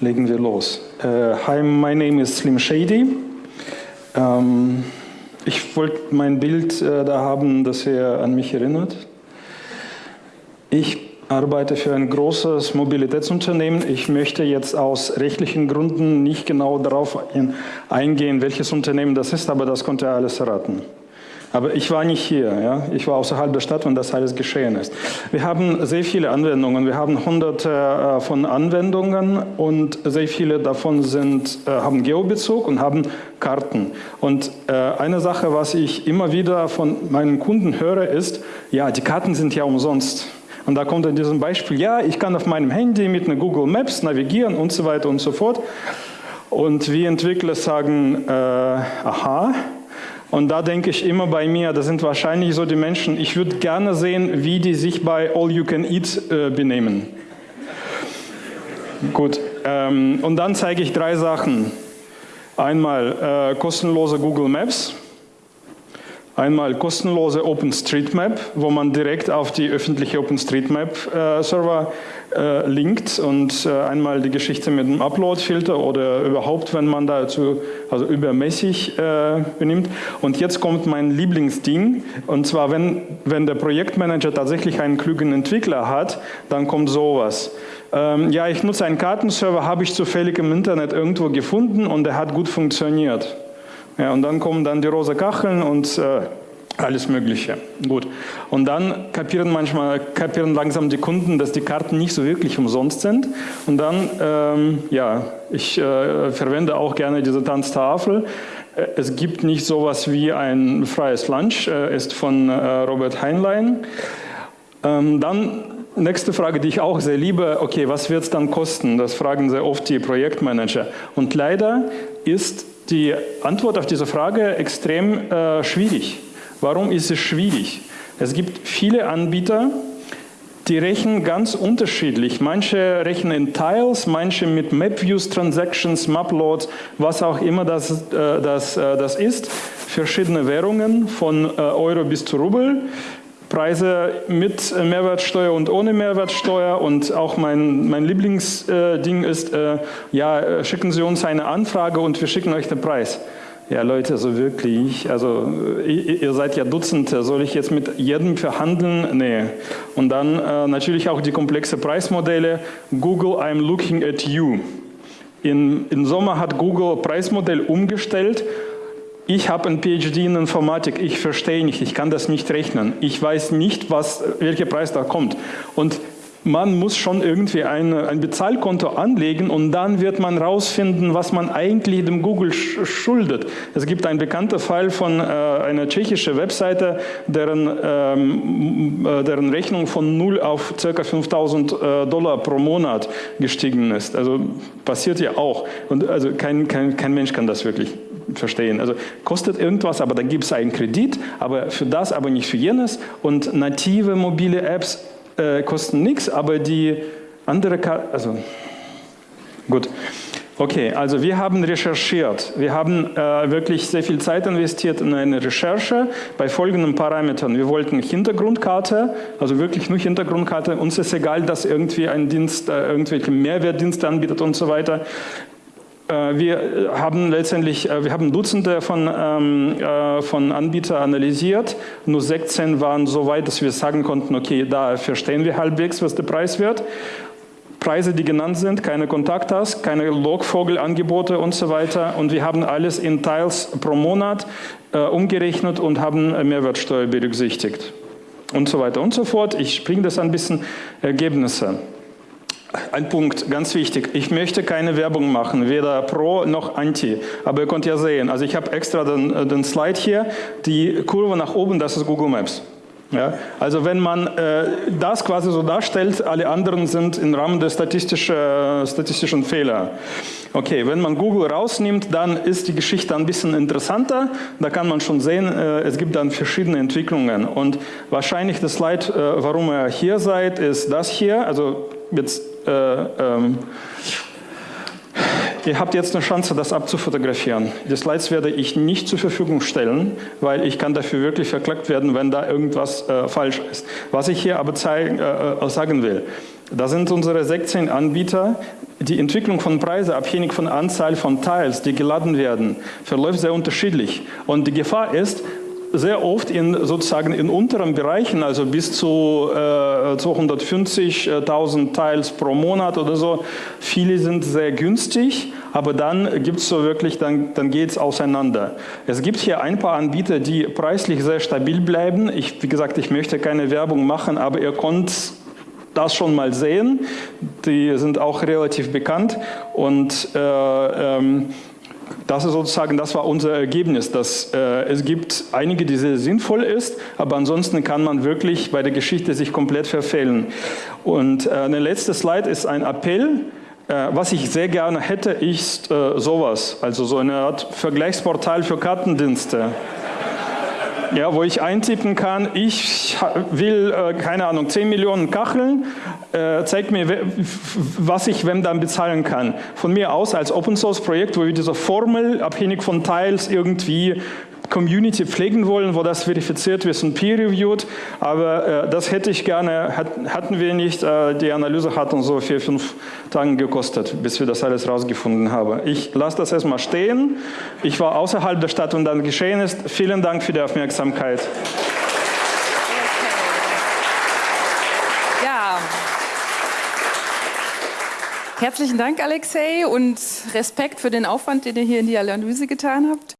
legen wir los. Uh, hi, my name is Slim Shady. Um, ich wollte mein Bild uh, da haben, das ihr an mich erinnert. Ich arbeite für ein großes Mobilitätsunternehmen. Ich möchte jetzt aus rechtlichen Gründen nicht genau darauf eingehen, welches Unternehmen das ist, aber das konnte er alles erraten. Aber ich war nicht hier, ja? ich war außerhalb der Stadt, wenn das alles geschehen ist. Wir haben sehr viele Anwendungen, wir haben hunderte äh, von Anwendungen und sehr viele davon sind, äh, haben Geobezug und haben Karten. Und äh, eine Sache, was ich immer wieder von meinen Kunden höre, ist, ja, die Karten sind ja umsonst. Und da kommt in diesem Beispiel, ja, ich kann auf meinem Handy mit einer Google Maps navigieren und so weiter und so fort. Und wir Entwickler sagen, äh, aha, und da denke ich immer bei mir, das sind wahrscheinlich so die Menschen, ich würde gerne sehen, wie die sich bei All You Can Eat äh, benehmen. Gut, ähm, und dann zeige ich drei Sachen. Einmal äh, kostenlose Google Maps, einmal kostenlose OpenStreetMap, wo man direkt auf die öffentliche OpenStreetMap-Server äh, äh, linkt und äh, einmal die Geschichte mit dem Upload-Filter oder überhaupt, wenn man dazu also übermäßig äh, benimmt. Und jetzt kommt mein Lieblingsding und zwar, wenn, wenn der Projektmanager tatsächlich einen klugen Entwickler hat, dann kommt sowas. Ähm, ja, ich nutze einen Kartenserver, habe ich zufällig im Internet irgendwo gefunden und der hat gut funktioniert. Ja, und dann kommen dann die rosa Kacheln und äh, alles Mögliche. Gut. Und dann kapieren manchmal, kapieren langsam die Kunden, dass die Karten nicht so wirklich umsonst sind. Und dann, ähm, ja, ich äh, verwende auch gerne diese Tanztafel. Äh, es gibt nicht sowas wie ein freies Lunch, äh, ist von äh, Robert Heinlein. Ähm, dann nächste Frage, die ich auch sehr liebe, okay, was wird es dann kosten? Das fragen sehr oft die Projektmanager. Und leider ist die Antwort auf diese Frage extrem äh, schwierig. Warum ist es schwierig? Es gibt viele Anbieter, die rechnen ganz unterschiedlich. Manche rechnen in Tiles, manche mit MapViews, Transactions, Maploads, was auch immer das, äh, das, äh, das ist. Verschiedene Währungen von äh, Euro bis zu Rubel. Preise mit Mehrwertsteuer und ohne Mehrwertsteuer und auch mein, mein Lieblingsding ist, ja, schicken Sie uns eine Anfrage und wir schicken euch den Preis. Ja, Leute, so wirklich, also ihr seid ja Dutzende, soll ich jetzt mit jedem verhandeln? Nee. Und dann äh, natürlich auch die komplexe Preismodelle. Google, I'm looking at you. In, Im Sommer hat Google Preismodell umgestellt. Ich habe ein PhD in Informatik, ich verstehe nicht, ich kann das nicht rechnen. Ich weiß nicht, was, welcher Preis da kommt. Und man muss schon irgendwie ein, ein Bezahlkonto anlegen und dann wird man rausfinden, was man eigentlich dem Google schuldet. Es gibt einen bekannten Fall von äh, einer tschechischen Webseite, deren, ähm, äh, deren Rechnung von 0 auf ca. 5000 äh, Dollar pro Monat gestiegen ist. Also passiert ja auch. Und also kein, kein, kein Mensch kann das wirklich verstehen. Also kostet irgendwas, aber dann gibt es einen Kredit, aber für das, aber nicht für jenes. Und native mobile Apps äh, kosten nichts, aber die andere, Karte, also gut. Okay, also wir haben recherchiert. Wir haben äh, wirklich sehr viel Zeit investiert in eine Recherche bei folgenden Parametern. Wir wollten Hintergrundkarte, also wirklich nur Hintergrundkarte. Uns ist egal, dass irgendwie ein Dienst äh, irgendwelche Mehrwertdienste anbietet und so weiter. Äh, wir haben letztendlich, äh, wir haben Dutzende von, ähm, äh, von Anbietern analysiert. Nur 16 waren so weit, dass wir sagen konnten, okay, da verstehen wir halbwegs, was der Preis wird. Preise, die genannt sind, keine Kontaktas, keine Logvogelangebote und so weiter. Und wir haben alles in Teils pro Monat äh, umgerechnet und haben Mehrwertsteuer berücksichtigt. Und so weiter und so fort. Ich springe das ein bisschen Ergebnisse. Ein Punkt, ganz wichtig. Ich möchte keine Werbung machen, weder pro noch anti. Aber ihr könnt ja sehen, also ich habe extra den, äh, den Slide hier, die Kurve nach oben, das ist Google Maps. Ja, also wenn man äh, das quasi so darstellt, alle anderen sind im Rahmen der statistischen, äh, statistischen Fehler. Okay, wenn man Google rausnimmt, dann ist die Geschichte ein bisschen interessanter. Da kann man schon sehen, äh, es gibt dann verschiedene Entwicklungen. Und wahrscheinlich das Slide, äh, warum ihr hier seid, ist das hier. Also jetzt ähm, Ihr habt jetzt eine Chance, das abzufotografieren. Die Slides werde ich nicht zur Verfügung stellen, weil ich kann dafür wirklich verklagt werden, wenn da irgendwas äh, falsch ist. Was ich hier aber zeigen, äh, äh sagen will, da sind unsere 16 Anbieter, die Entwicklung von Preisen, abhängig von Anzahl von Teils, die geladen werden, verläuft sehr unterschiedlich. Und die Gefahr ist, sehr oft in sozusagen in unteren Bereichen, also bis zu äh, 250.000 Teils pro Monat oder so. Viele sind sehr günstig, aber dann gibt es so wirklich, dann, dann geht es auseinander. Es gibt hier ein paar Anbieter, die preislich sehr stabil bleiben. Ich, wie gesagt, ich möchte keine Werbung machen, aber ihr könnt das schon mal sehen. Die sind auch relativ bekannt und äh, ähm, das ist sozusagen, das war unser Ergebnis, dass äh, es gibt einige, die sehr sinnvoll ist, aber ansonsten kann man wirklich bei der Geschichte sich komplett verfehlen. Und äh, eine letzte Slide ist ein Appell. Äh, was ich sehr gerne hätte, ist äh, sowas, also so eine Art Vergleichsportal für Kartendienste ja, wo ich eintippen kann, ich will, äh, keine Ahnung, 10 Millionen Kacheln, äh, zeigt mir, was ich wem dann bezahlen kann. Von mir aus als Open Source Projekt, wo wir diese Formel abhängig von Teils irgendwie Community pflegen wollen, wo das verifiziert wird und peer-reviewed, aber äh, das hätte ich gerne, hat, hatten wir nicht, äh, die Analyse hat uns so vier, fünf Tage gekostet, bis wir das alles rausgefunden haben. Ich lasse das erstmal stehen, ich war außerhalb der Stadt und dann geschehen ist. Vielen Dank für die Aufmerksamkeit. Herzlichen Dank, Alexei, und Respekt für den Aufwand, den ihr hier in die Analyse getan habt.